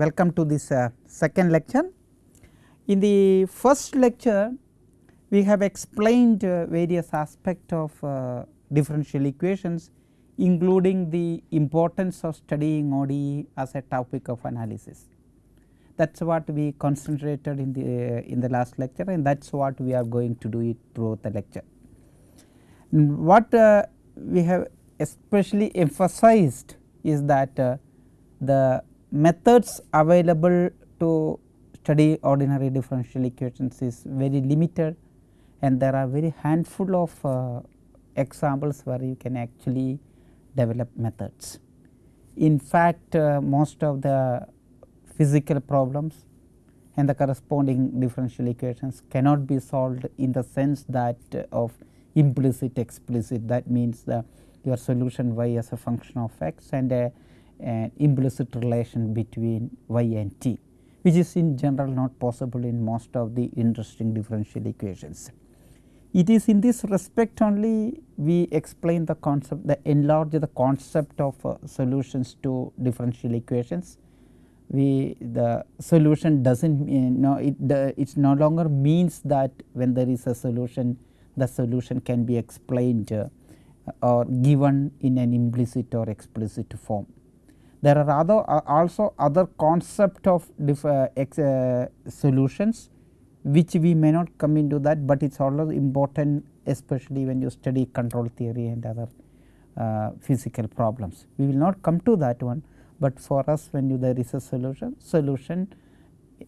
welcome to this uh, second lecture. In the first lecture we have explained uh, various aspects of uh, differential equations including the importance of studying ODE as a topic of analysis. That is what we concentrated in the in the last lecture and that is what we are going to do it throughout the lecture. What uh, we have especially emphasized is that uh, the methods available to study ordinary differential equations is very limited and there are very handful of uh, examples where you can actually develop methods. In fact, uh, most of the physical problems and the corresponding differential equations cannot be solved in the sense that uh, of implicit explicit that means the your solution y as a function of x and a, an implicit relation between y and t which is in general not possible in most of the interesting differential equations. It is in this respect only we explain the concept the enlarge the concept of uh, solutions to differential equations. We the solution does not mean no it it no longer means that when there is a solution the solution can be explained uh, or given in an implicit or explicit form. There are other uh, also other concept of uh, ex, uh, solutions which we may not come into that, but it is always important especially when you study control theory and other uh, physical problems. We will not come to that one, but for us when you, there is a solution solution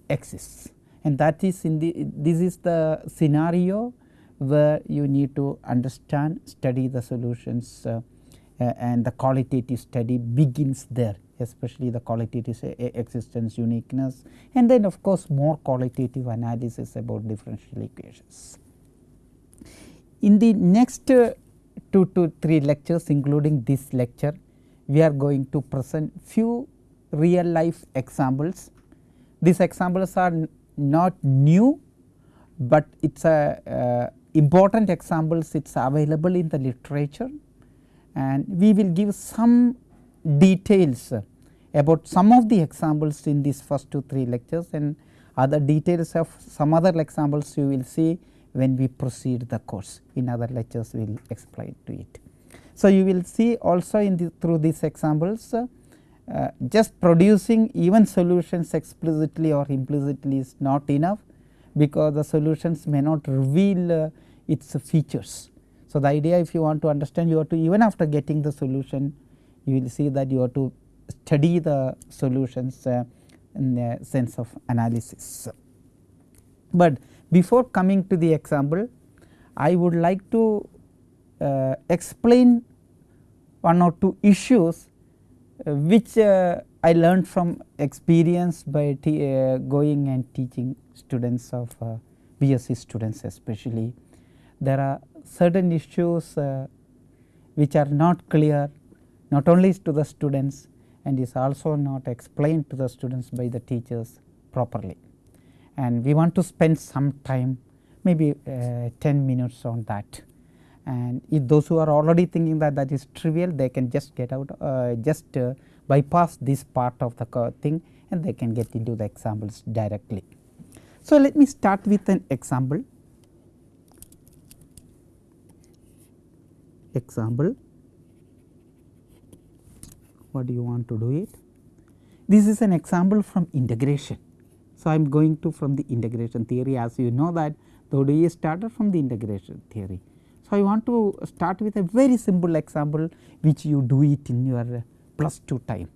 exists and that is in the this is the scenario where you need to understand study the solutions uh, and the qualitative study begins there especially the qualitative existence uniqueness and then of course more qualitative analysis about differential equations. In the next uh, 2 to 3 lectures including this lecture we are going to present few real life examples. These examples are not new, but it is a uh, important examples it is available in the literature and we will give some details about some of the examples in these first two three lectures and other details of some other examples you will see when we proceed the course in other lectures we will explain to it. So, you will see also in the through these examples uh, just producing even solutions explicitly or implicitly is not enough because the solutions may not reveal uh, its features. So, the idea if you want to understand you have to even after getting the solution you will see that you have to study the solutions uh, in the sense of analysis. But before coming to the example I would like to uh, explain one or two issues uh, which uh, I learned from experience by uh, going and teaching students of uh, BSc students especially. There are certain issues uh, which are not clear not only to the students and is also not explained to the students by the teachers properly. And we want to spend some time maybe uh, 10 minutes on that and if those who are already thinking that that is trivial they can just get out uh, just uh, bypass this part of the thing and they can get into the examples directly. So, let me start with an example. Example, what do you want to do it? This is an example from integration. So, I am going to from the integration theory as you know that the ODE started from the integration theory. So, I want to start with a very simple example which you do it in your plus 2 time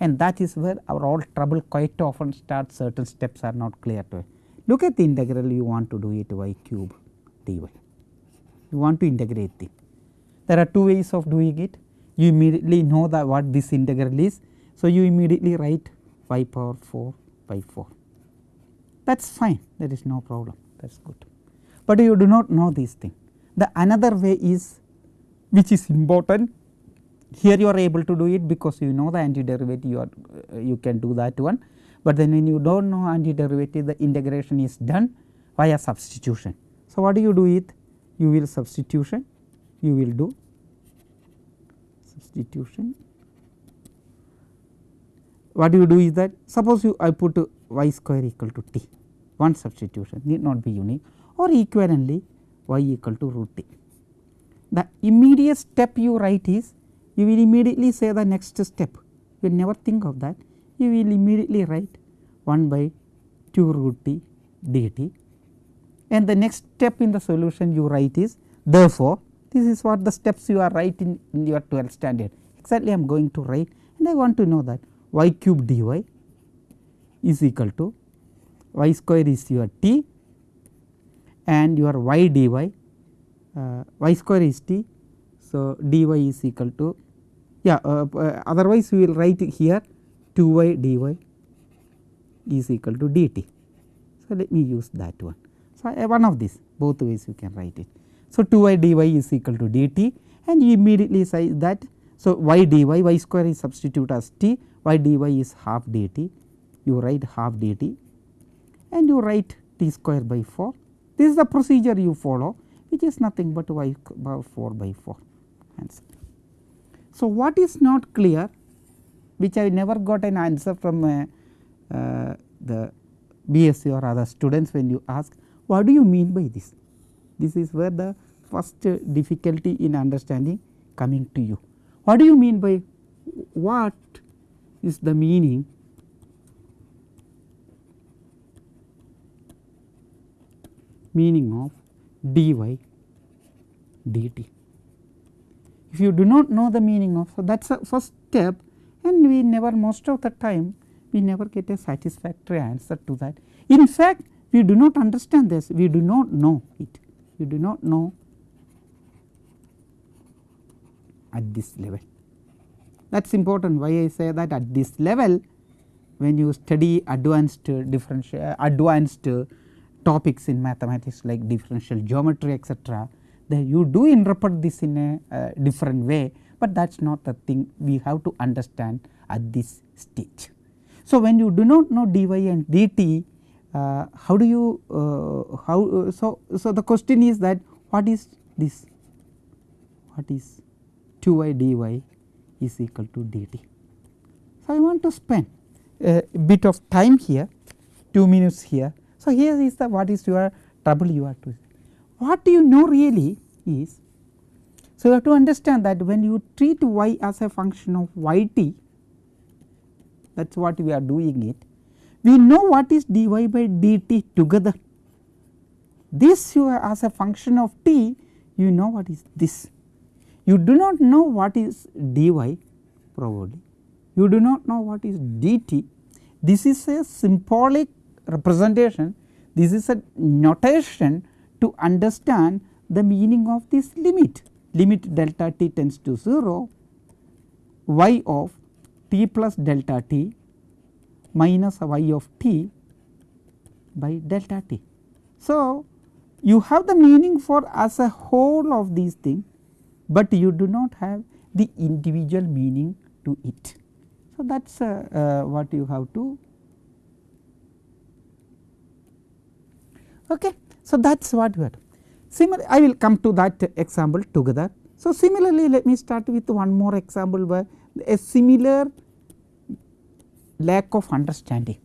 and that is where our all trouble quite often starts certain steps are not clear to it. Look at the integral you want to do it y cube dy, you want to integrate it. There are two ways of doing it, you immediately know that what this integral is. So, you immediately write y power 4 by 4 that is fine that is no problem that is good. But you do not know this thing. The another way is which is important here you are able to do it because you know the antiderivative you are uh, you can do that one, but then when you do not know antiderivative the integration is done via substitution. So, what do you do it you will substitution you will do substitution what you do is that suppose you I put y square equal to t one substitution need not be unique or equivalently y equal to root t. The immediate step you write is you will immediately say the next step. You will never think of that. You will immediately write 1 by 2 root t dt and the next step in the solution you write is therefore, this is what the steps you are writing in your 12th standard exactly I am going to write and I want to know that y cube dy is equal to y square is your t and your y dy uh, y square is t. So, dy is equal to yeah uh, uh, otherwise we will write here 2 y dy is equal to dt. So, let me use that one. So, uh, one of these both ways you can write it. So, 2 y dy is equal to dt and you immediately say that. So, y dy y square is substitute as t y dy is half dt you write half dt and you write t square by 4. This is the procedure you follow which is nothing but y 4 by 4 answer. So, what is not clear which I never got an answer from uh, uh, the BSc or other students when you ask what do you mean by this? This is where the first difficulty in understanding coming to you. What do you mean by what is the meaning meaning of dy dt. If you do not know the meaning of so that is the first step and we never most of the time we never get a satisfactory answer to that. In fact, we do not understand this we do not know it we do not know at this level. That is important why I say that at this level when you study advanced differential advanced topics in mathematics like differential geometry etc., then you do interpret this in a uh, different way, but that is not the thing we have to understand at this stage. So, when you do not know dy and dt uh, how do you uh, how uh, so so the question is that what is this what is 2y dy is equal to dt. So, I want to spend a bit of time here 2 minutes here. So, here is the what is your trouble you are to what do you know really is so you have to understand that when you treat y as a function of y t that is what we are doing it we know what is dy by dt together. This you as a function of t you know what is this. You do not know what is dy probably. You do not know what is dt. This is a symbolic representation. This is a notation to understand the meaning of this limit. Limit delta t tends to 0 y of t plus delta t minus y of t by delta t. So, you have the meaning for as a whole of these things, but you do not have the individual meaning to it. So, that is uh, uh, what you have to okay. So, that is what we are similar I will come to that example together. So, similarly let me start with one more example where a similar lack of understanding.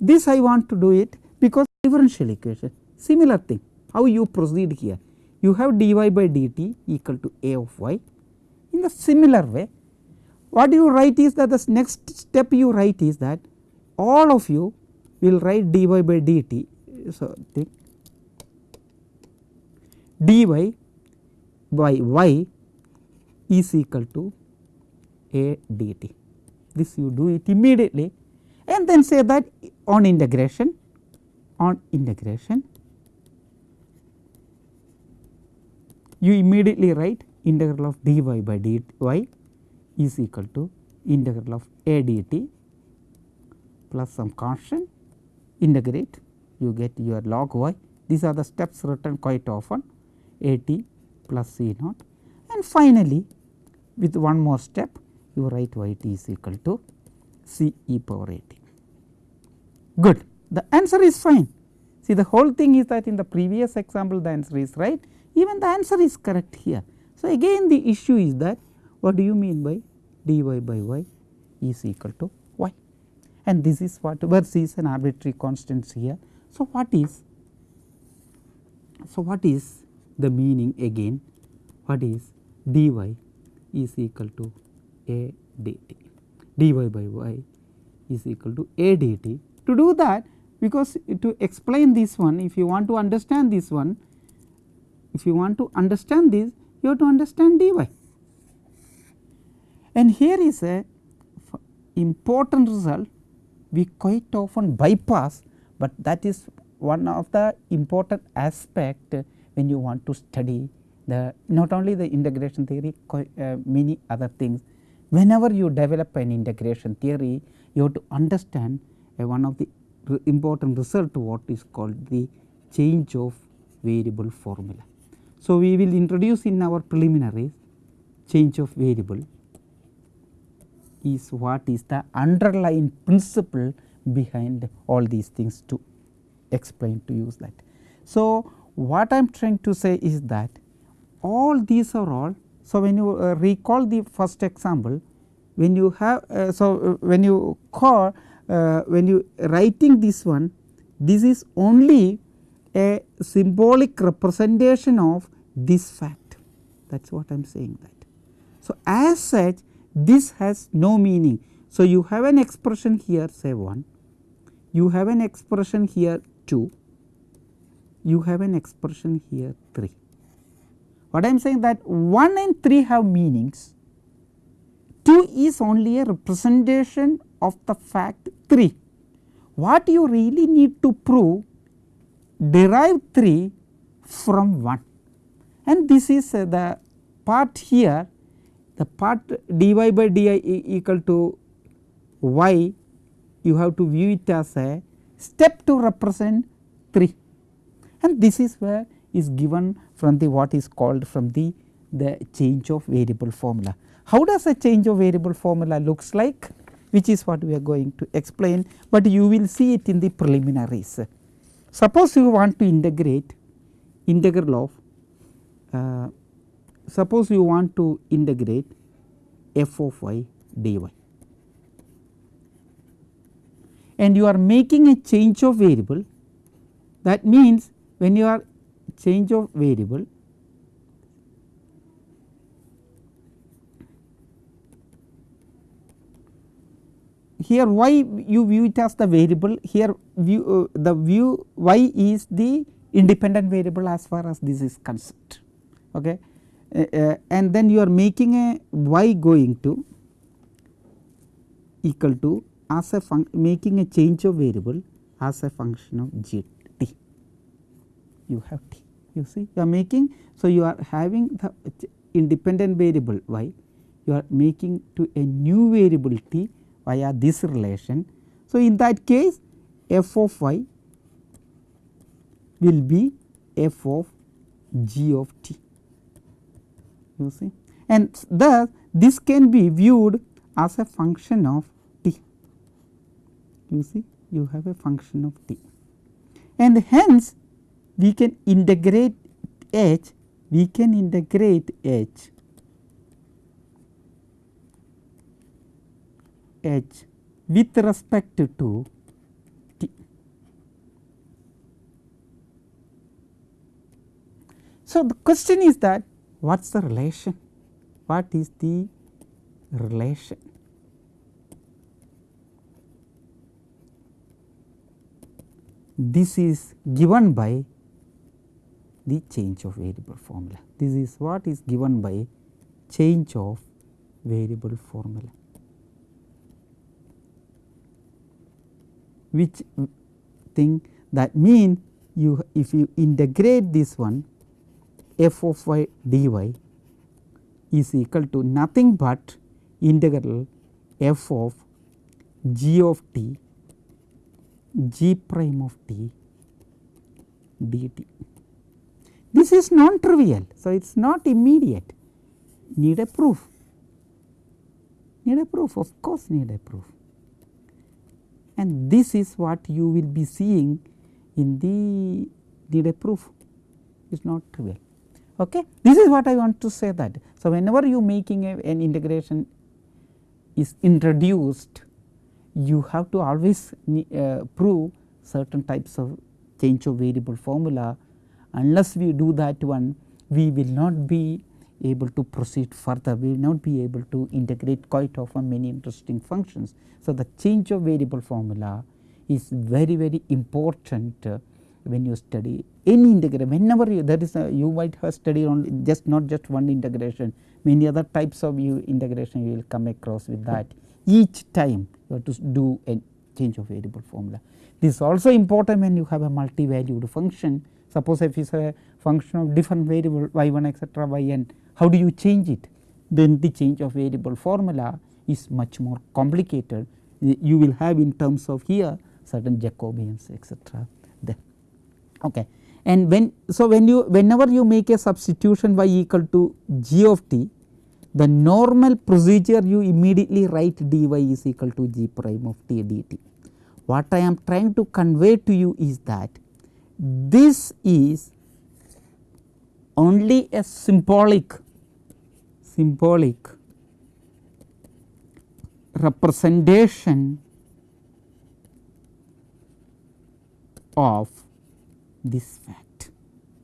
This I want to do it because differential equation similar thing how you proceed here you have dy by dt equal to a of y in the similar way what you write is that the next step you write is that all of you will write dy by dt. So, think dy by y is equal to a dt this you do it immediately and then say that on integration on integration you immediately write integral of dy by dy is equal to integral of a dt plus some constant integrate you get your log y. These are the steps written quite often a t plus c naught. And finally with one more step you write y t is equal to c e power a t. Good. The answer is fine. See the whole thing is that in the previous example the answer is right, even the answer is correct here. So, again the issue is that what do you mean by dy by y is equal to y. and this is what where c is an arbitrary constant here. So, what is so what is the meaning again what is dy is equal to a dt dy by y is equal to a dt. To do that because to explain this one if you want to understand this one if you want to understand this you have to understand dy and here is a important result we quite often bypass, but that is one of the important aspect when you want to study the not only the integration theory uh, many other things. Whenever you develop an integration theory you have to understand one of the important result what is called the change of variable formula. So, we will introduce in our preliminaries change of variable is what is the underlying principle behind all these things to explain to use that. So, what I am trying to say is that all these are all. So, when you uh, recall the first example when you have uh, so uh, when you call uh, when you writing this one this is only a symbolic representation of this fact that is what I am saying that. So, as such this has no meaning. So, you have an expression here say 1, you have an expression here 2, you have an expression here 3. What I am saying that 1 and 3 have meanings, 2 is only a representation of the fact 3. What you really need to prove derive 3 from 1 and this is uh, the part here the part dy by di equal to y you have to view it as a step to represent 3 and this is where is given from the what is called from the the change of variable formula. How does a change of variable formula looks like which is what we are going to explain, but you will see it in the preliminaries. Suppose you want to integrate integral of uh, suppose you want to integrate f of y dy and you are making a change of variable that means when you are change of variable here y you view it as the variable here view uh, the view y is the independent variable as far as this is concerned. Okay. Uh, uh, and then you are making a y going to equal to as a making a change of variable as a function of g t you have t you see you are making. So, you are having the independent variable y you are making to a new variable t via this relation. So, in that case f of y will be f of g of t you see and thus this can be viewed as a function of t you see you have a function of t and hence we can integrate h we can integrate h h with respect to t. So, the question is that what is the relation? What is the relation? This is given by the change of variable formula. This is what is given by change of variable formula. Which thing that mean you if you integrate this one f of y dy is equal to nothing but integral f of g of t g prime of t dt. This is non trivial. So, it is not immediate need a proof need a proof of course need a proof and this is what you will be seeing in the need a proof is not trivial. Okay. This is what I want to say that. So, whenever you making a, an integration is introduced you have to always uh, prove certain types of change of variable formula unless we do that one we will not be able to proceed further we will not be able to integrate quite often many interesting functions. So, the change of variable formula is very very important uh, when you study any integration whenever you that is a, you might have studied on just not just one integration many other types of you integration you will come across with that each time you have to do a change of variable formula. This is also important when you have a multi-valued function suppose if it is a function of different variable y 1 etcetera y n how do you change it then the change of variable formula is much more complicated you will have in terms of here certain Jacobians etcetera there okay. And when so when you whenever you make a substitution y equal to g of t the normal procedure you immediately write dy is equal to g prime of t dt. What I am trying to convey to you is that this is only a symbolic symbolic representation of this fact.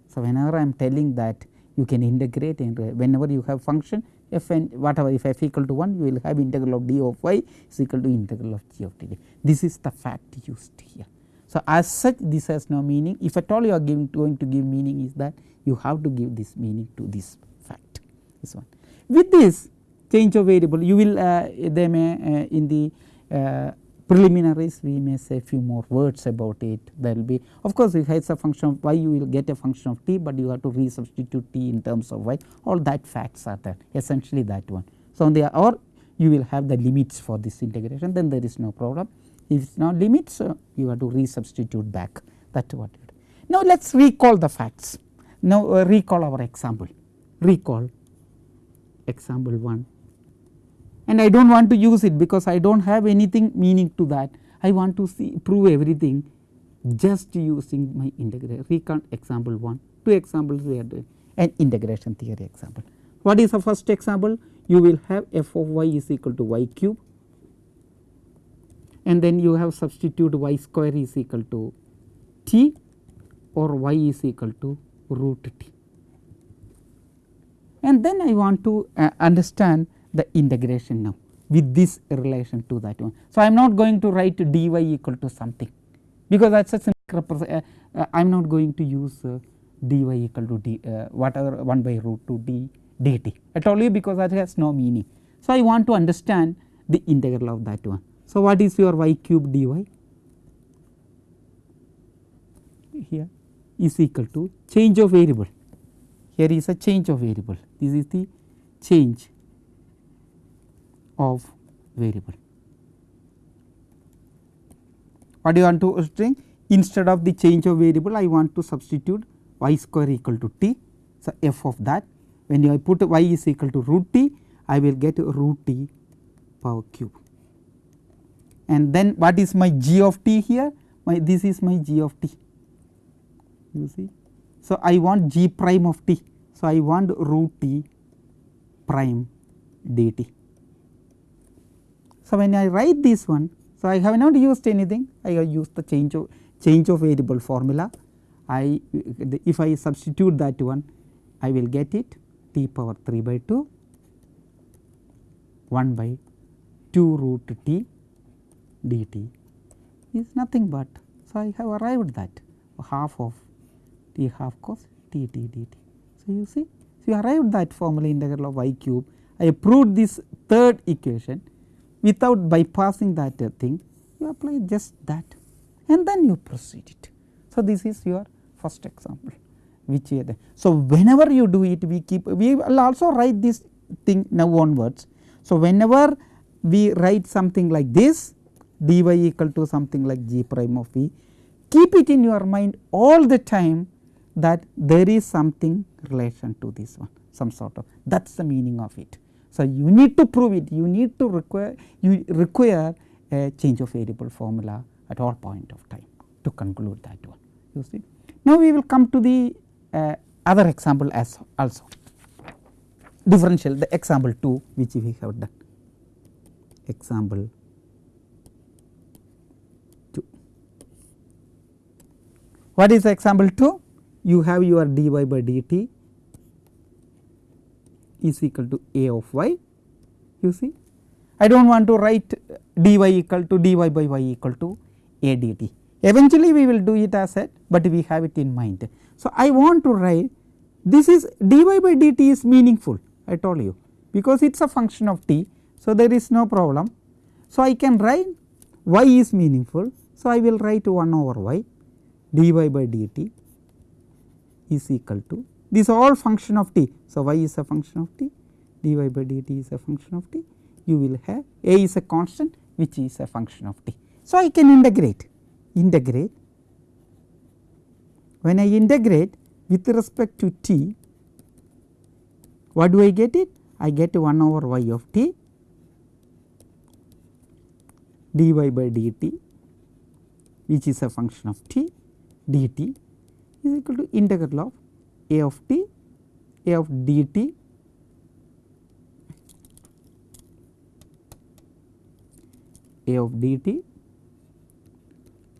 So, whenever I am telling that you can integrate whenever you have function f and whatever if f equal to 1 you will have integral of d of y is equal to integral of g of t. This is the fact used here. So, as such this has no meaning if at all you are giving going to give meaning is that you have to give this meaning to this fact this one. With this change of variable you will uh, they may uh, in the uh, preliminaries we may say few more words about it there will be of course if it is a function of y you will get a function of t, but you have to resubstitute t in terms of y all that facts are there essentially that one. So, on the or you will have the limits for this integration then there is no problem if it is not limits you have to resubstitute back that what it is. Now, let us recall the facts now uh, recall our example recall example 1 and I do not want to use it because I do not have anything meaning to that. I want to see prove everything just using my integration recall example 1 two examples we are doing an integration theory example. What is the first example? You will have f of y is equal to y cube and then you have substitute y square is equal to t or y is equal to root t. And then I want to uh, understand the integration now with this relation to that one. So, I am not going to write dy equal to something because that is a uh, uh, I am not going to use uh, dy equal to d uh, whatever 1 by root 2 d dt I told you because that has no meaning. So, I want to understand the integral of that one. So, what is your y cube dy here is equal to change of variable here is a change of variable this is the change of variable. What do you want to string? Instead of the change of variable I want to substitute y square equal to t. So, f of that when I put y is equal to root t I will get root t power cube. And then what is my g of t here? My this is my g of t you see. So, I want g prime of t. So, I want root t prime dt. So, when I write this one, so I have not used anything, I have used the change of change of variable formula. I if I substitute that one, I will get it t power 3 by 2 1 by 2 root t dt is nothing but. So, I have arrived that half of t half cos t t dt. So, you see so you arrived that formula integral of y cube I proved this third equation without bypassing that uh, thing you apply just that and then you proceed it. So, this is your first example which uh, so whenever you do it we keep we will also write this thing now onwards. So, whenever we write something like this dy equal to something like g prime of v keep it in your mind all the time that there is something relation to this one some sort of that is the meaning of it. So, you need to prove it, you need to require you require a change of variable formula at all point of time to conclude that one you see. Now, we will come to the uh, other example as also differential the example 2 which we have done example What is example 2? You have your dy by dt is equal to a of y you see. I do not want to write dy equal to dy by y equal to a dt. Eventually we will do it as a, but we have it in mind. So, I want to write this is dy by dt is meaningful I told you because it is a function of t. So, there is no problem. So, I can write y is meaningful. So, I will write 1 over y dy by dt is equal to this all function of t. So, y is a function of t dy by dt is a function of t you will have a is a constant which is a function of t. So, I can integrate integrate when I integrate with respect to t what do I get it I get 1 over y of t dy by dt which is a function of t dt is equal to integral of a of t a of dt a of dt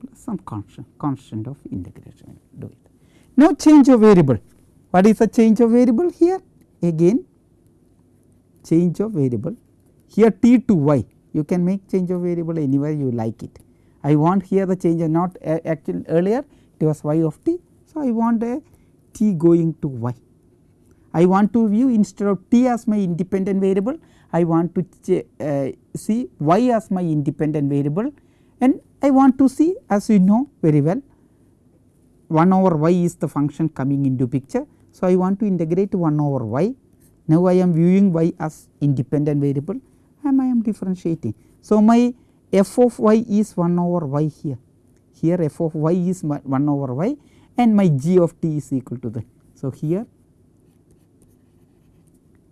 plus some constant constant of integration do it. Now, change of variable what is the change of variable here again change of variable here t to y you can make change of variable anywhere you like it. I want here the change not uh, actually earlier was y of t. So, I want a t going to y. I want to view instead of t as my independent variable I want to uh, see y as my independent variable and I want to see as you know very well 1 over y is the function coming into picture. So, I want to integrate 1 over y now I am viewing y as independent variable and I am differentiating. So, my f of y is 1 over y here here f of y is 1 over y and my g of t is equal to that. So, here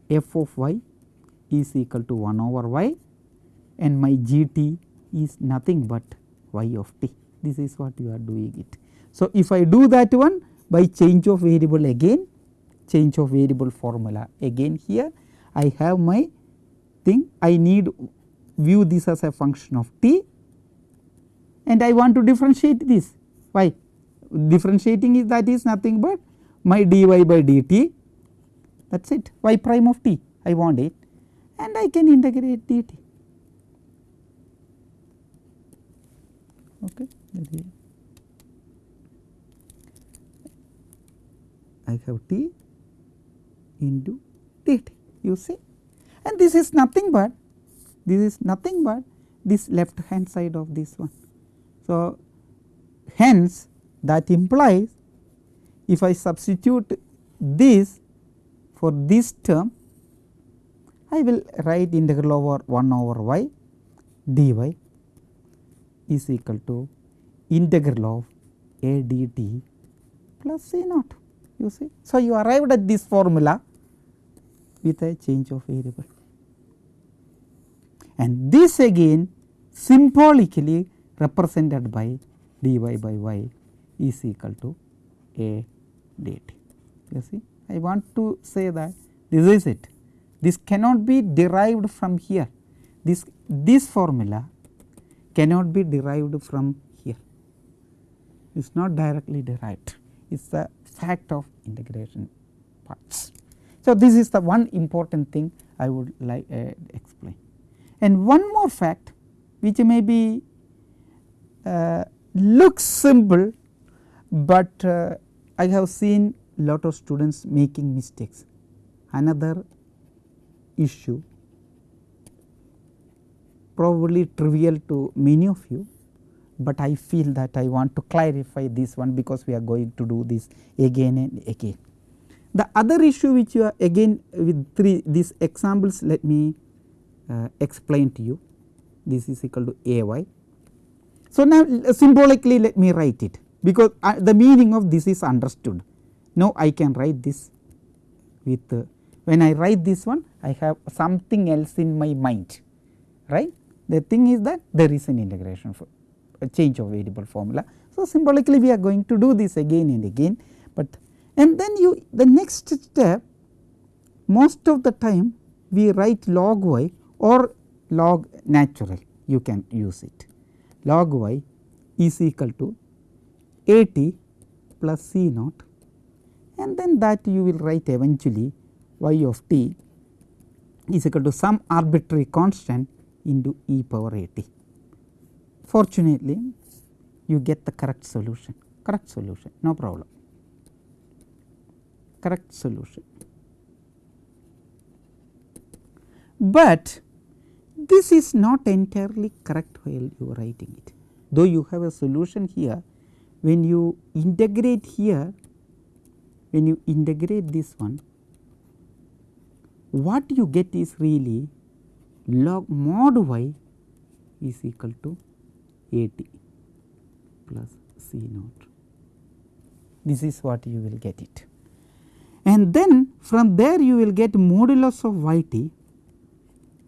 f of y is equal to 1 over y and my g t is nothing but y of t this is what you are doing it. So, if I do that one by change of variable again change of variable formula again here I have my thing I need view this as a function of t and I want to differentiate this. Why? Differentiating is that is nothing but my dy by dt. That is it. Y prime of t. I want it. And I can integrate dt. Okay. I have t into dt you see. And this is nothing but this is nothing but this left hand side of this one. So, hence that implies if I substitute this for this term I will write integral over 1 over y dy is equal to integral of a dt plus c naught you see. So, you arrived at this formula with a change of variable and this again symbolically represented by dy by y is equal to a dt. You see I want to say that this is it. This cannot be derived from here. This this formula cannot be derived from here. It is not directly derived. It is the fact of integration parts. So, this is the one important thing I would like uh, explain. And one more fact which may be looks simple, but uh, I have seen lot of students making mistakes. Another issue probably trivial to many of you, but I feel that I want to clarify this one because we are going to do this again and again. The other issue which you are again with three these examples let me uh, explain to you this is equal to a y. So, now symbolically let me write it because uh, the meaning of this is understood. Now, I can write this with uh, when I write this one I have something else in my mind right. The thing is that there is an integration for a change of variable formula. So, symbolically we are going to do this again and again, but and then you the next step most of the time we write log y or log natural you can use it log y is equal to a t plus c naught and then that you will write eventually y of t is equal to some arbitrary constant into e power a t. Fortunately, you get the correct solution, correct solution, no problem, correct solution. But this is not entirely correct while you are writing it, though you have a solution here, when you integrate here, when you integrate this one, what you get is really log mod y is equal to a t plus c naught. This is what you will get it. And then from there you will get modulus of y t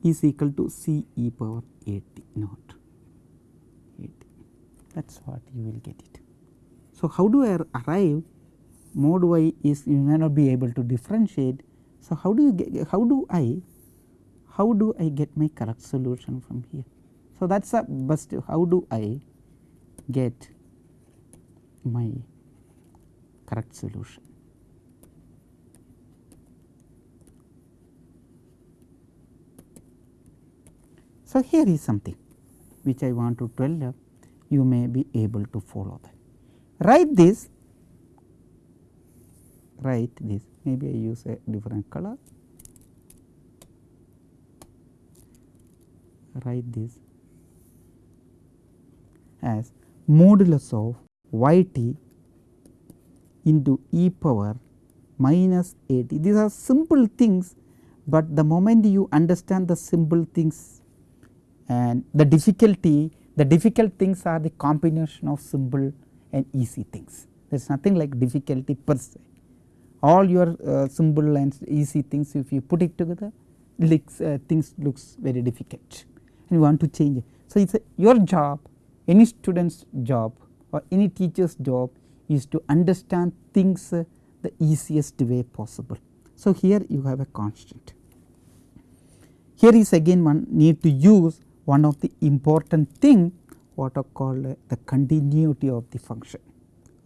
is equal to c e power a t naught. That is what you will get it. So, how do I arrive mod y is you may not be able to differentiate. So, how do you get how do I how do I get my correct solution from here. So, that is a best how do I get my correct solution. So, here is something which I want to tell you, you may be able to follow that. Write this, write this, maybe I use a different color, write this as modulus of y t into e power minus a t. These are simple things, but the moment you understand the simple things and the difficulty, the difficult things are the combination of simple and easy things. There is nothing like difficulty per se. All your uh, simple and easy things if you put it together looks, uh, things looks very difficult and you want to change it. So, it is your job any student's job or any teacher's job is to understand things uh, the easiest way possible. So, here you have a constant. Here is again one need to use one of the important thing what are called uh, the continuity of the function.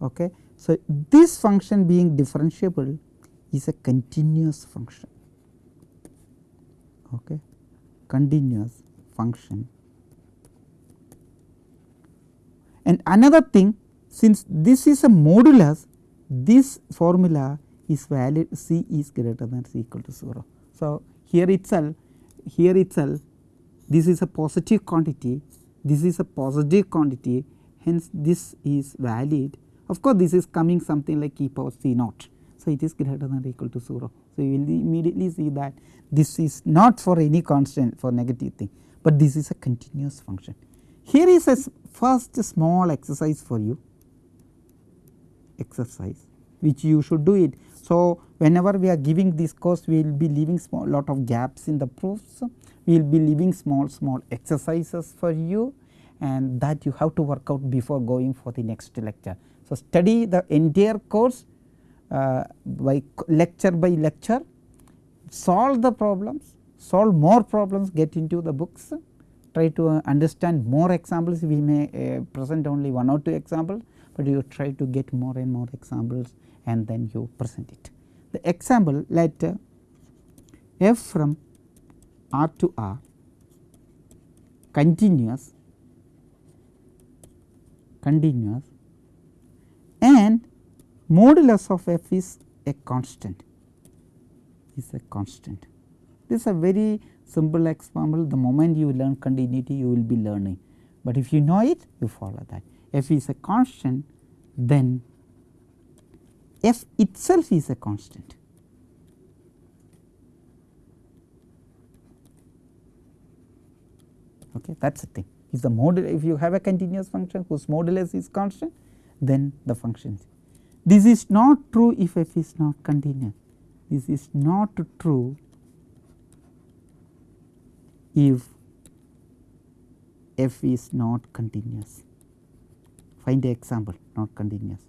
Okay. So, this function being differentiable is a continuous function, okay. continuous function And another thing since this is a modulus this formula is valid C is greater than or equal to 0. So, here itself here itself this is a positive quantity this is a positive quantity hence this is valid of course, this is coming something like e power c naught. So, it is greater than or equal to 0. So, you will immediately see that this is not for any constant for negative thing, but this is a continuous function. Here is a first small exercise for you exercise which you should do it. So, whenever we are giving this course we will be leaving small lot of gaps in the proofs, we will be leaving small small exercises for you and that you have to work out before going for the next lecture. So, study the entire course uh, by lecture by lecture, solve the problems, solve more problems, get into the books. Try to uh, understand more examples. We may uh, present only one or two examples, but you try to get more and more examples and then you present it. The example let uh, f from r to r continuous continuous and modulus of f is a constant is a constant. This is a very simple example the moment you learn continuity you will be learning, but if you know it you follow that f is a constant then f itself is a constant. Okay, that is the thing if the modulus if you have a continuous function whose modulus is constant then the function is. This is not true if f is not continuous this is not true if f is not continuous. Find the example not continuous.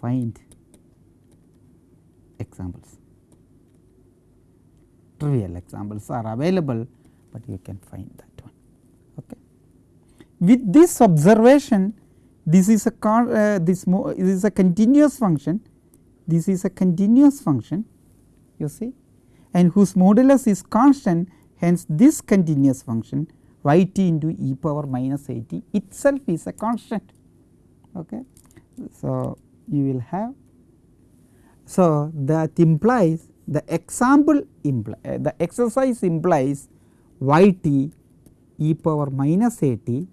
Find examples. Trivial examples are available, but you can find that one. Okay. With this observation, this is a con, uh, this, this is a continuous function this is a continuous function you see and whose modulus is constant hence this continuous function y t into e power minus a t itself is a constant. Okay. So, you will have so that implies the example imply uh, the exercise implies y t e power minus a t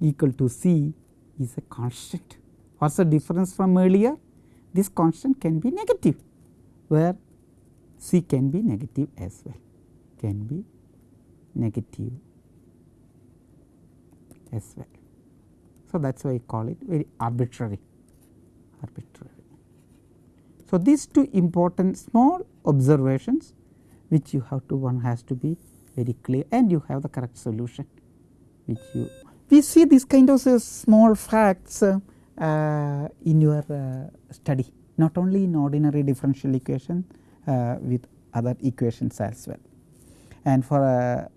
equal to c is a constant. What is the difference from earlier? This constant can be negative where c can be negative as well can be negative as well. So, that is why I call it very arbitrary arbitrary. So, these two important small observations which you have to one has to be very clear and you have the correct solution which you we see this kind of uh, small facts uh, uh, in your uh, study not only in ordinary differential equation uh, with other equations as well. And for uh,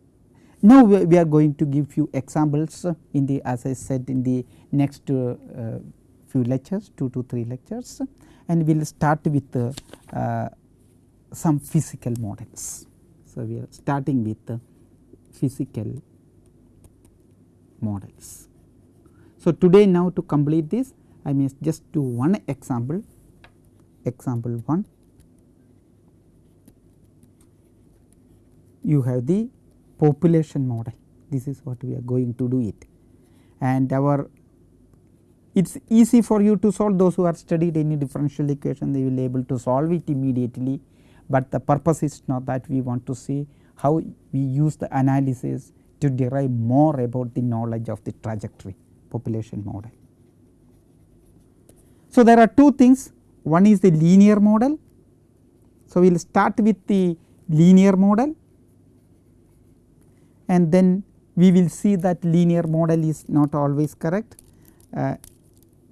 now we, are going to give few examples in the as I said in the next uh, few lectures 2 to 3 lectures and we will start with uh, some physical models. So, we are starting with the physical models. So, today now to complete this I may just do one example, example 1. You have the population model, this is what we are going to do it. And our it is easy for you to solve. Those who are studied any differential equation they will able to solve it immediately, but the purpose is not that we want to see how we use the analysis to derive more about the knowledge of the trajectory population model. So, there are two things. One is the linear model. So, we will start with the linear model and then we will see that linear model is not always correct, uh,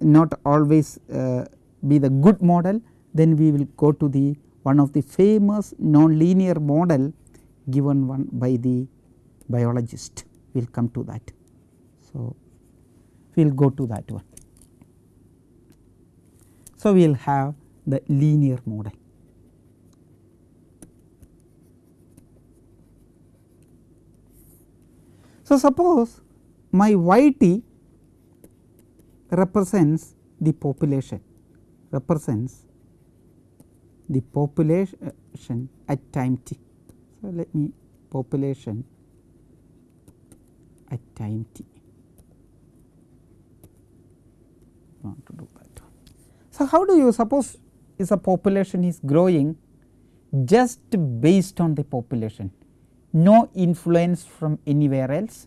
not always uh, be the good model then we will go to the one of the famous non-linear model given one by the biologist we will come to that. So, we will go to that one. So, we will have the linear model. So, suppose my y t represents the population represents the population at time t. So, let me population at time t. want to do that. So, how do you suppose is a population is growing just based on the population no influence from anywhere else.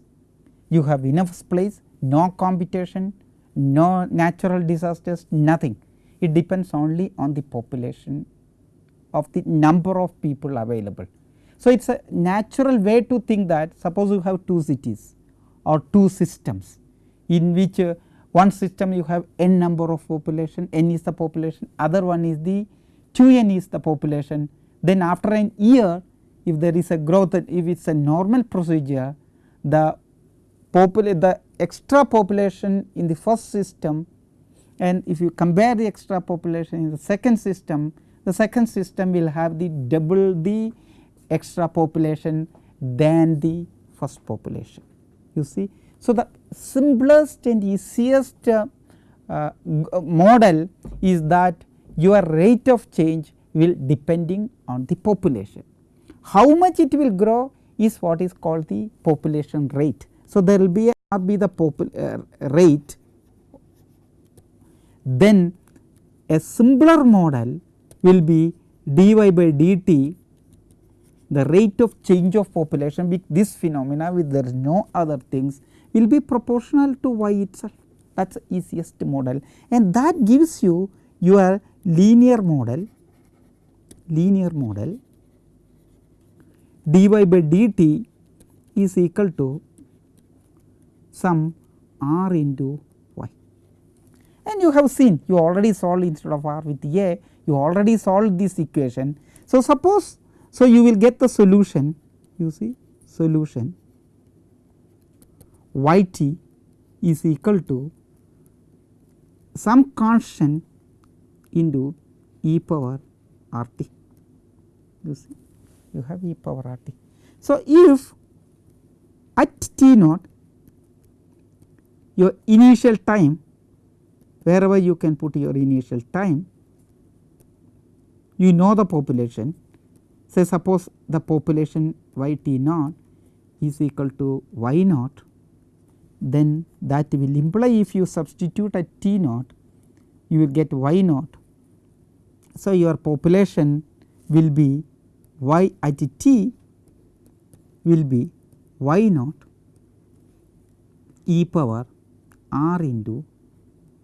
You have enough space no competition no natural disasters nothing. It depends only on the population of the number of people available. So, it is a natural way to think that suppose you have two cities or two systems in which uh, one system you have n number of population n is the population other one is the 2 n is the population. Then after an year if there is a growth if it is a normal procedure the the extra population in the first system and if you compare the extra population in the second system the second system will have the double the extra population than the first population you see. So, the simplest and easiest uh, uh, model is that your rate of change will depending on the population. How much it will grow is what is called the population rate. So, there will be a, be the uh, rate. Then a simpler model will be dy by dt the rate of change of population with this phenomena with there is no other things will be proportional to y itself. That is the easiest model. And that gives you your linear model linear model dy by dt is equal to some r into y. And you have seen you already solved instead of r with a you already solved this equation. So, suppose so you will get the solution you see solution y t is equal to some constant into e power r t. You see you have e power r t. So, if at t naught your initial time wherever you can put your initial time you know the population say suppose the population y t naught is equal to y naught then that will imply if you substitute at t naught you will get y naught. So, your population will be y at t will be y naught e power r into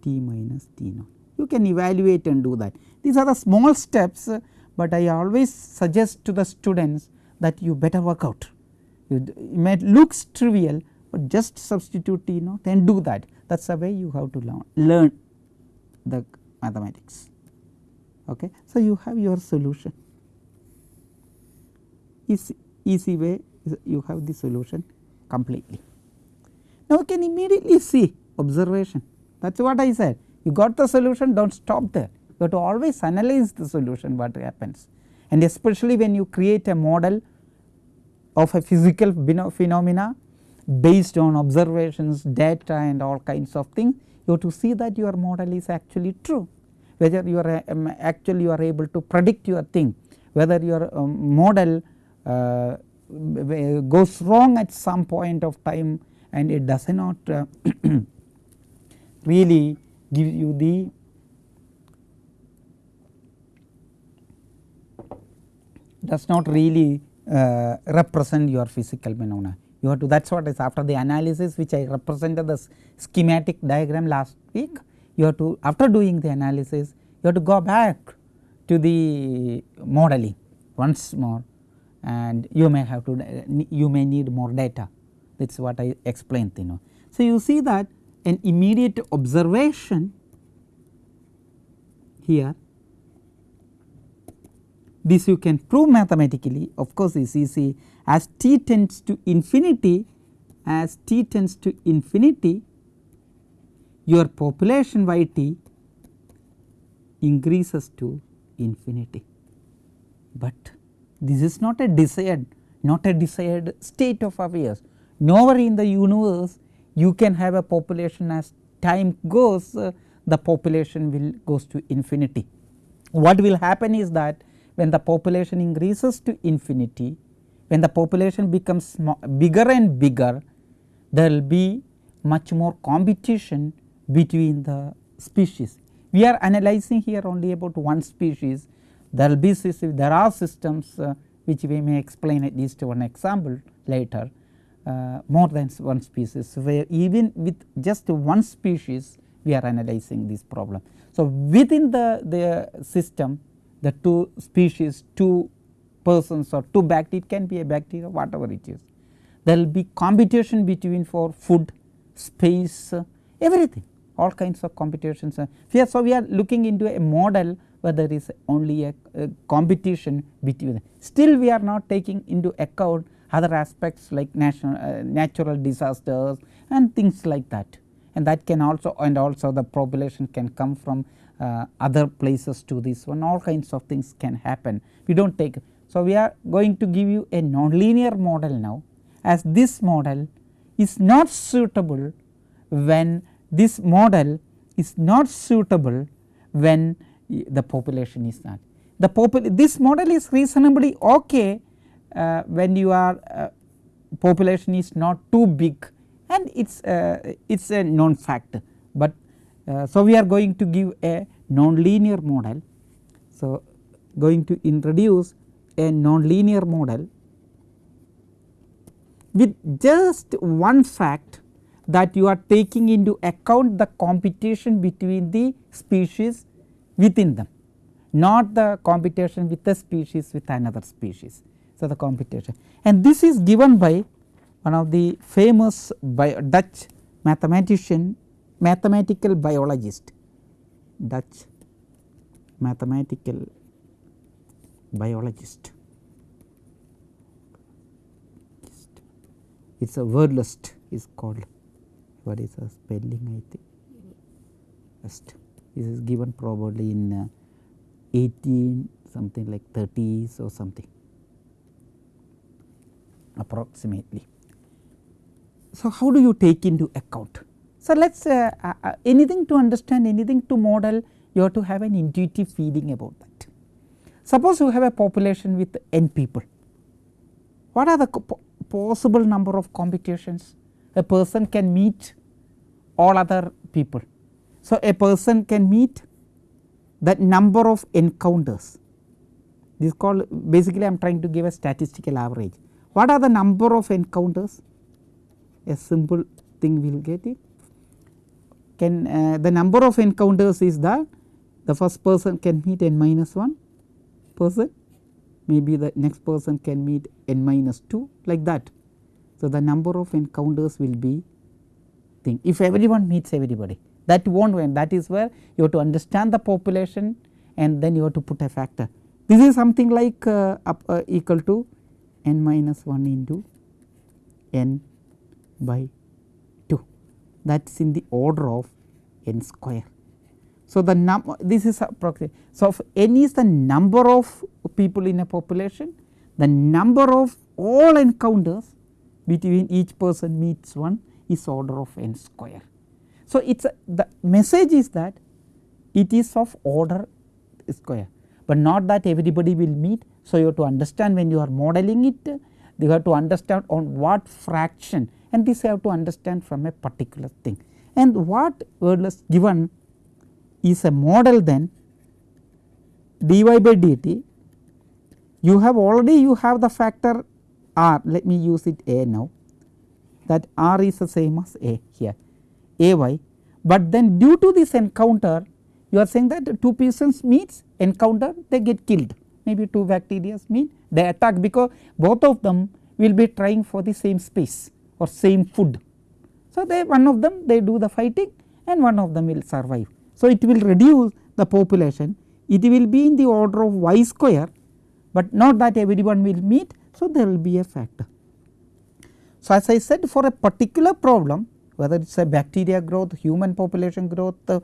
t minus t naught. You can evaluate and do that. These are the small steps, but I always suggest to the students that you better work out. It may looks trivial, but just substitute t naught and do that. That is the way you have to learn, learn the mathematics. Okay. So, you have your solution easy, easy way you have the solution completely. Now, we can immediately see observation. That is what I said. You got the solution do not stop there. You have to always analyze the solution what happens. And especially when you create a model of a physical phenomena based on observations data and all kinds of things you have to see that your model is actually true. Whether you are um, actually you are able to predict your thing whether your um, model goes wrong at some point of time and it does not uh, really give you the does not really uh, represent your physical phenomena. You have to that is what is after the analysis which I represented the schematic diagram last week you have to after doing the analysis you have to go back to the modeling once more and you may have to uh, you may need more data that is what I explained you know. So, you see that an immediate observation here this you can prove mathematically of course is easy as t tends to infinity as t tends to infinity your population y t increases to infinity. But this is not a desired not a desired state of affairs nowhere in the universe you can have a population as time goes uh, the population will goes to infinity. What will happen is that when the population increases to infinity when the population becomes bigger and bigger there will be much more competition between the species. We are analyzing here only about one species there will be there are systems uh, which we may explain at least one example later uh, more than one species where even with just one species we are analyzing this problem. So, within the, the system the two species two persons or two bacteria it can be a bacteria whatever it is there will be competition between for food space uh, everything all kinds of competitions. Uh, so, we are looking into a model where there is only a, a competition between. Still we are not taking into account other aspects like national, uh, natural disasters and things like that and that can also and also the population can come from uh, other places to this one all kinds of things can happen we do not take. So, we are going to give you a nonlinear model now as this model is not suitable when this model is not suitable when the population is not. The popul this model is reasonably okay uh, when you are uh, population is not too big and it is uh, it is a known factor. but uh, so we are going to give a nonlinear model. So, going to introduce a nonlinear model with just one fact that you are taking into account the competition between the species within them not the competition with the species with another species. So, the competition and this is given by one of the famous Dutch mathematician mathematical biologist. Dutch mathematical biologist. It is a Verhulst is called. What is the spelling I think? Just this is given probably in uh, 18 something like 30s or something approximately. So, how do you take into account? So, let us uh, uh, uh, anything to understand anything to model you have to have an intuitive feeling about that. Suppose you have a population with n people, what are the possible number of computations a person can meet all other people. So, a person can meet that number of encounters this is called basically I am trying to give a statistical average. What are the number of encounters? A simple thing we will get it. Can uh, the number of encounters is that the first person can meet n minus 1 person, maybe the next person can meet n minus 2 like that. So, the number of encounters will be thing if everyone meets everybody that will not win that is where you have to understand the population and then you have to put a factor. This is something like uh, up, uh, equal to n minus 1 into n by 2 that is in the order of n square. So, the num this is approximate. So, if n is the number of people in a population, the number of all encounters between each person meets one is order of n square. So, it is the message is that it is of order square, but not that everybody will meet. So, you have to understand when you are modeling it you have to understand on what fraction and this you have to understand from a particular thing. And what was given is a model then dy by dt you have already you have the factor r let me use it a now that r is the same as a here a y, but then due to this encounter you are saying that two persons meets encounter they get killed maybe two bacteria meet they attack because both of them will be trying for the same space or same food. So, they one of them they do the fighting and one of them will survive. So, it will reduce the population it will be in the order of y square, but not that everyone will meet. So, there will be a factor. So, as I said for a particular problem whether it is a bacteria growth, human population growth, uh,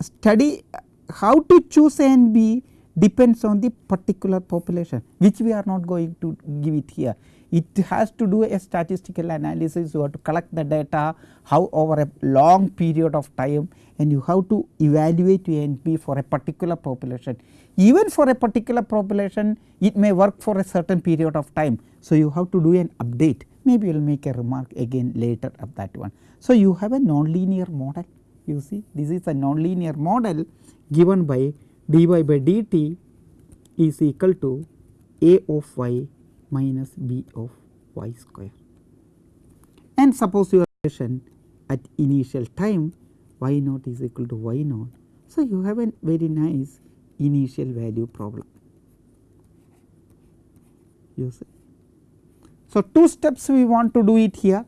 study how to choose A and B depends on the particular population which we are not going to give it here. It has to do a statistical analysis you have to collect the data how over a long period of time and you have to evaluate A and B for a particular population. Even for a particular population it may work for a certain period of time. So, you have to do an update maybe you will make a remark again later of that one. So, you have a nonlinear model you see this is a nonlinear model given by dy by dt is equal to a of y minus b of y square. And suppose your relation at initial time y naught is equal to y naught. So, you have a very nice initial value problem you see. So, two steps we want to do it here.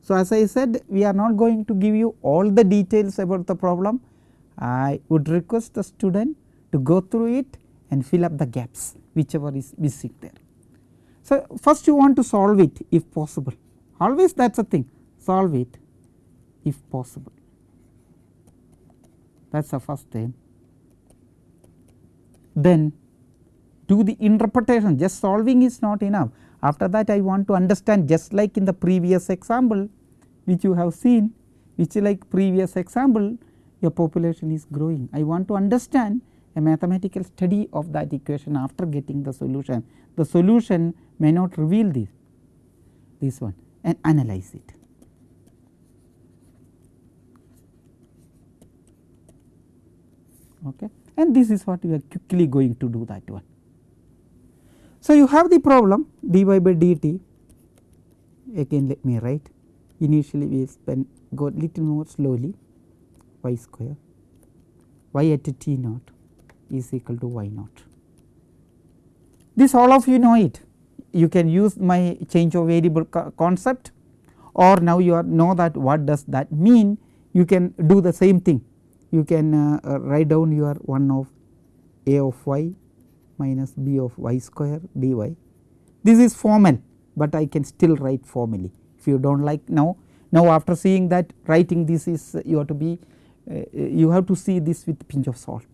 So, as I said we are not going to give you all the details about the problem. I would request the student to go through it and fill up the gaps whichever is missing there. So, first you want to solve it if possible always that is a thing solve it if possible that is the first thing. Then do the interpretation just solving is not enough after that I want to understand just like in the previous example which you have seen which like previous example your population is growing. I want to understand a mathematical study of that equation after getting the solution. The solution may not reveal this, this one and analyze it. Okay. And this is what we are quickly going to do that one. So, you have the problem dy by dt. Again let me write. Initially we spend go little more slowly y square. y at t naught is equal to y naught. This all of you know it. You can use my change of variable co concept or now you are know that what does that mean. You can do the same thing. You can uh, uh, write down your 1 of a of y minus b of y square dy. This is formal, but I can still write formally if you do not like now Now after seeing that writing this is you have to be uh, you have to see this with pinch of salt.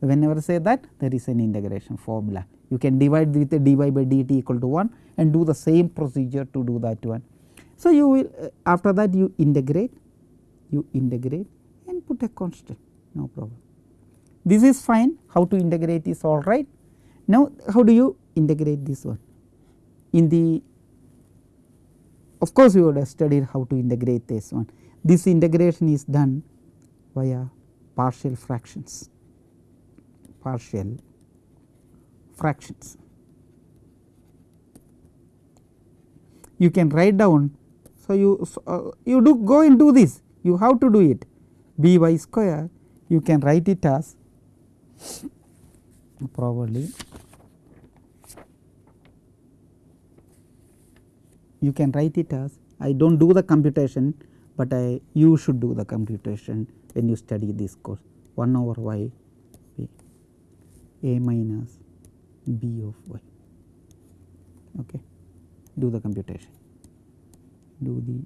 Whenever I say that there is an integration formula you can divide with dy by dt equal to 1 and do the same procedure to do that one. So you will uh, after that you integrate you integrate and put a constant no problem. This is fine how to integrate is alright. Now how do you integrate this one in the of course, we would have studied how to integrate this one. This integration is done via partial fractions, partial fractions. You can write down. So, you uh, you do go and do this you have to do it b y square you can write it as probably you can write it as I do not do the computation, but I you should do the computation when you study this course. 1 over y b a minus b of y. Okay. Do the computation. Do the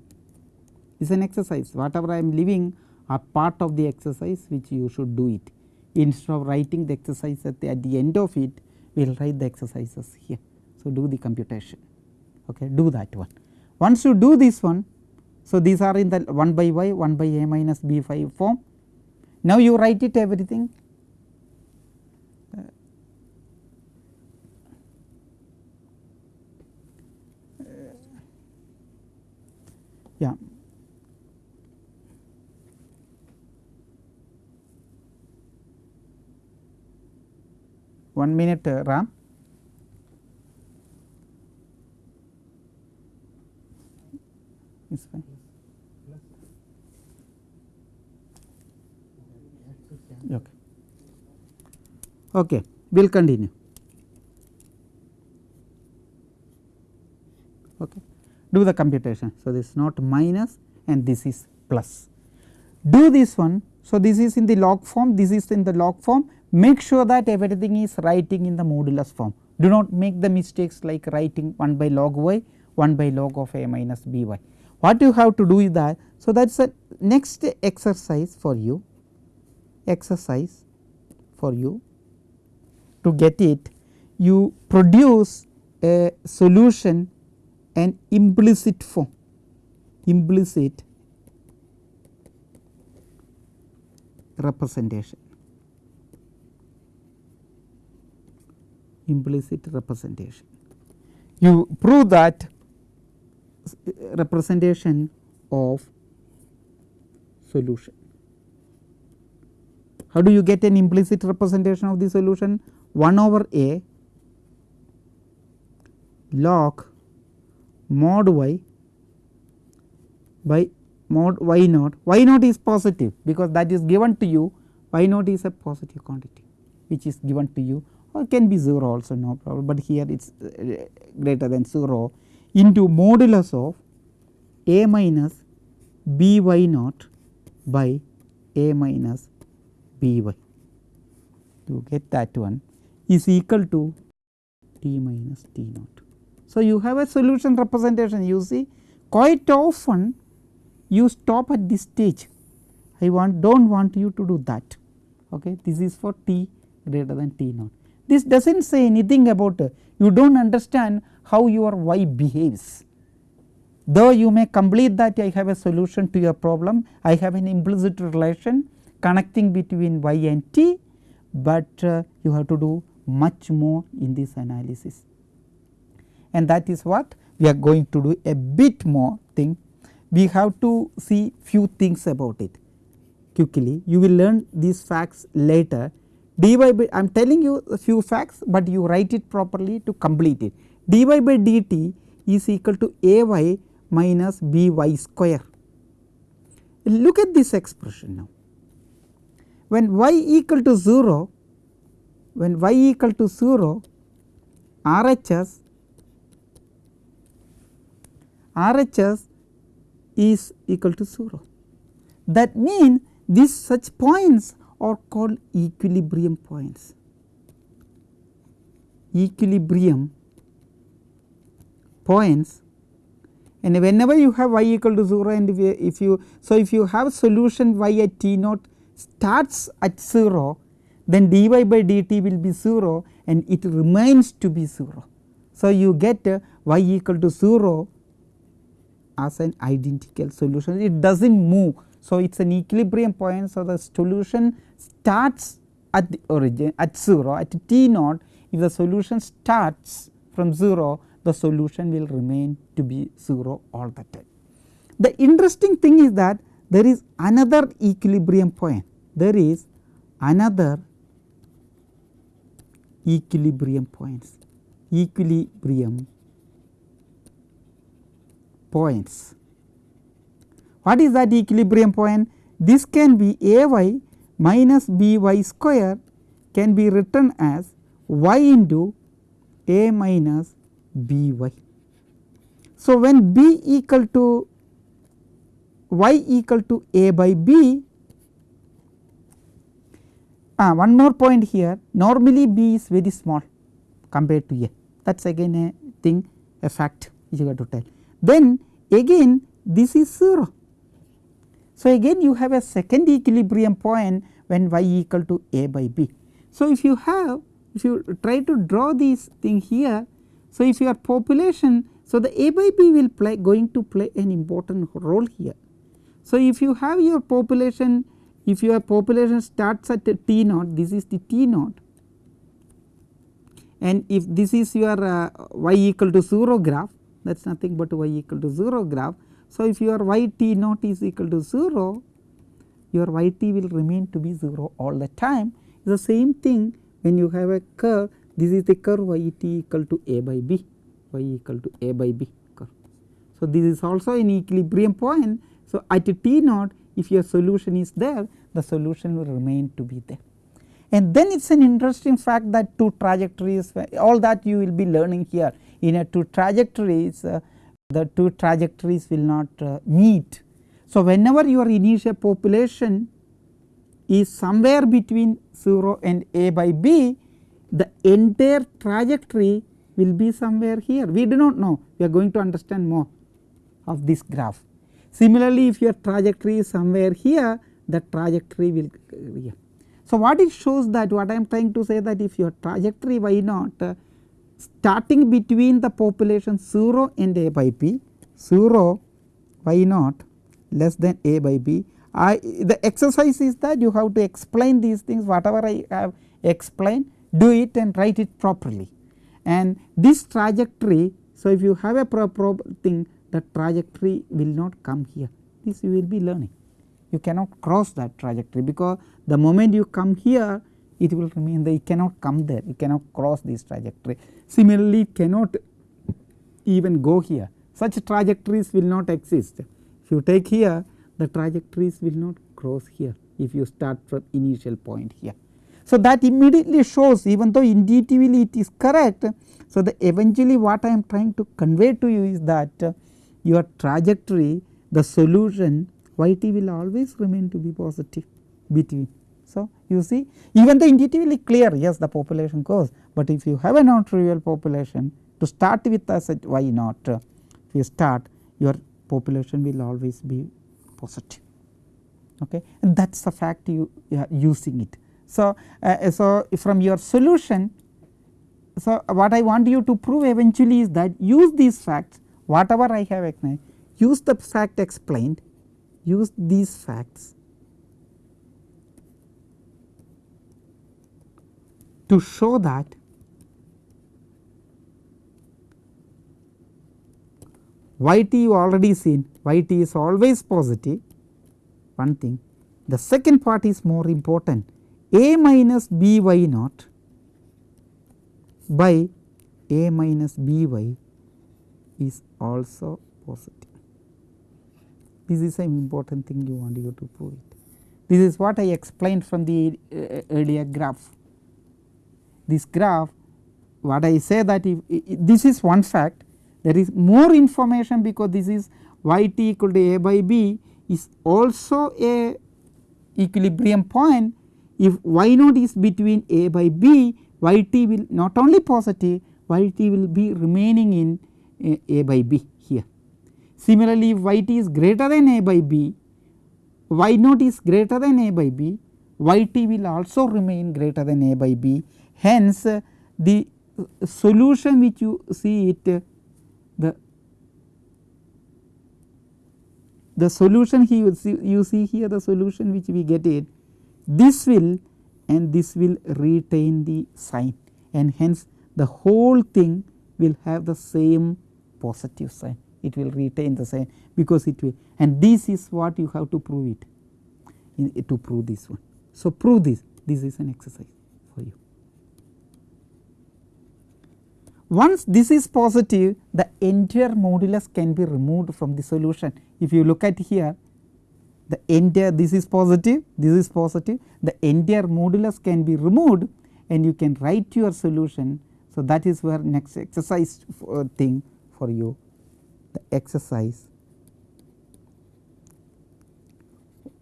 is an exercise. Whatever I am leaving are part of the exercise which you should do it instead of writing the exercise at the, at the end of it we will write the exercises here. So, do the computation okay do that one once you do this one, so these are in the 1 by y 1 by a minus b 5 form. Now you write it everything uh, yeah. One minute uh, Ram. fine. Okay. Okay, we will continue. Okay. Do the computation. So, this is not minus and this is plus. Do this one. So, this is in the log form, this is in the log form. Make sure that everything is writing in the modulus form. Do not make the mistakes like writing 1 by log y, 1 by log of a minus b y what you have to do is that. So, that is the next exercise for you exercise for you to get it you produce a solution an implicit form implicit representation implicit representation. You prove that representation of solution. How do you get an implicit representation of the solution? 1 over a log mod y by mod y naught, y naught is positive because that is given to you, y naught is a positive quantity which is given to you or can be 0 also no problem, but here it is uh, greater than 0 into modulus of a minus b y naught by a minus b y. To get that one? Is equal to t minus t naught. So, you have a solution representation. You see quite often you stop at this stage. I want do not want you to do that. Okay? This is for t greater than t naught. This does not say anything about you do not understand how your y behaves. Though you may complete that I have a solution to your problem, I have an implicit relation connecting between y and t, but uh, you have to do much more in this analysis. And that is what we are going to do a bit more thing. We have to see few things about it quickly. You will learn these facts later. Dy by I am telling you a few facts, but you write it properly to complete it dy by dt is equal to a y minus b y square. Look at this expression now. When y equal to 0, when y equal to 0, RHS RHS is equal to 0. That means these such points are called equilibrium points. Equilibrium points and whenever you have y equal to 0 and if you, if you so if you have solution y at t naught starts at 0 then dy by dt will be 0 and it remains to be 0. So, you get y equal to 0 as an identical solution it does not move. So, it is an equilibrium point. So, the solution starts at the origin at 0 at t naught if the solution starts from 0 the solution will remain to be 0 all the time. The interesting thing is that there is another equilibrium point there is another equilibrium points equilibrium points. What is that equilibrium point? This can be a y minus b y square can be written as y into a minus b y. So, when b equal to y equal to a by b ah, one more point here normally b is very small compared to a that is again a thing a fact which you have to tell. Then again this is 0. So, again you have a second equilibrium point when y equal to a by b. So, if you have if you try to draw this thing here. So, if your population so the a by b will play going to play an important role here. So, if you have your population if your population starts at t naught this is the t naught and if this is your uh, y equal to 0 graph that is nothing but y equal to 0 graph. So, if your y t naught is equal to 0 your y t will remain to be 0 all the time the same thing when you have a curve this is the curve y t equal to a by b y equal to a by b curve. So, this is also an equilibrium point. So, at t naught if your solution is there the solution will remain to be there. And then it is an interesting fact that two trajectories all that you will be learning here in a two trajectories uh, the two trajectories will not uh, meet. So, whenever your initial population is somewhere between 0 and a by b the entire trajectory will be somewhere here we do not know we are going to understand more of this graph. Similarly, if your trajectory is somewhere here the trajectory will here. So, what it shows that what I am trying to say that if your trajectory y naught uh, starting between the population 0 and a by b 0 y naught less than a by b. I the exercise is that you have to explain these things whatever I have explained do it and write it properly. And this trajectory. So, if you have a proper thing the trajectory will not come here. This you will be learning. You cannot cross that trajectory because the moment you come here it will remain there. You cannot come there. You cannot cross this trajectory. Similarly, cannot even go here such trajectories will not exist if you take here the trajectories will not cross here if you start from initial point here. So, that immediately shows even though intuitively it is correct. So, the eventually what I am trying to convey to you is that uh, your trajectory the solution y t will always remain to be positive between. So, you see even the intuitively clear yes the population goes, but if you have a non trivial population to start with us at y naught if you start your population will always be positive. Okay? And that is the fact you, you are using it. So, uh, so from your solution so what I want you to prove eventually is that use these facts whatever I have explained use the fact explained use these facts to show that y t you already seen y t is always positive one thing. The second part is more important a minus b y naught by a minus b y is also positive. This is an important thing you want you to prove it. This is what I explained from the uh, earlier graph. This graph what I say that if, this is one fact there is more information because this is y t equal to a by b is also a equilibrium point if y naught is between a by b y t will not only positive y t will be remaining in a, a by b here. Similarly, if y t is greater than a by b, y naught is greater than a by b, y t will also remain greater than a by b. Hence, the solution which you see it the the solution here you see here the solution which we get it this will and this will retain the sign. And hence the whole thing will have the same positive sign. It will retain the sign because it will and this is what you have to prove it in, to prove this one. So, prove this. This is an exercise for you. Once this is positive the entire modulus can be removed from the solution. If you look at here the entire this is positive this is positive the entire modulus can be removed and you can write your solution. So, that is where next exercise uh, thing for you the exercise.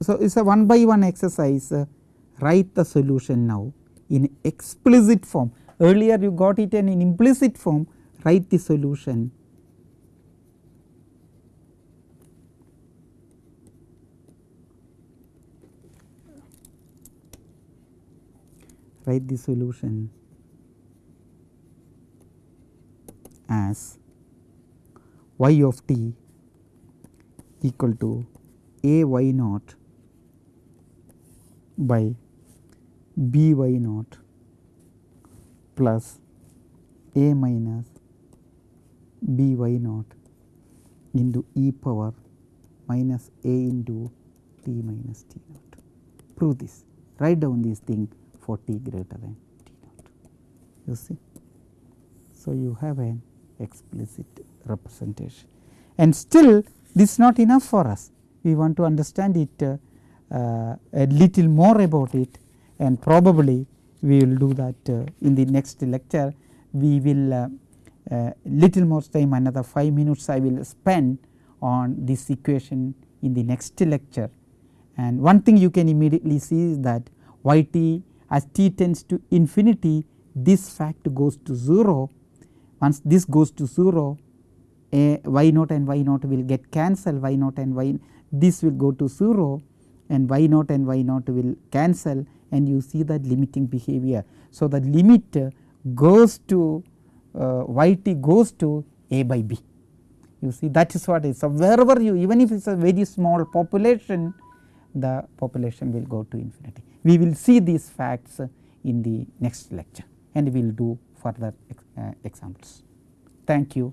So, it is a one by one exercise uh, write the solution now in explicit form earlier you got it in an implicit form write the solution. Write the solution as y of t equal to a y naught by b y naught plus a minus b y naught into e power minus a into t minus t naught. Prove this, write down this thing for t greater than t naught, you see. So, you have an explicit representation and still this is not enough for us. We want to understand it uh, uh, a little more about it and probably we will do that uh, in the next lecture. We will uh, uh, little more time another 5 minutes I will spend on this equation in the next lecture. And one thing you can immediately see is that y t as t tends to infinity this fact goes to 0 once this goes to 0 a y naught and y naught will get cancelled y naught and y this will go to 0 and y naught and y naught will cancel and you see that limiting behavior. So, the limit goes to uh, y t goes to a by b you see that is what is. So, wherever you even if it is a very small population the population will go to infinity. We will see these facts in the next lecture and we will do further uh, examples. Thank you.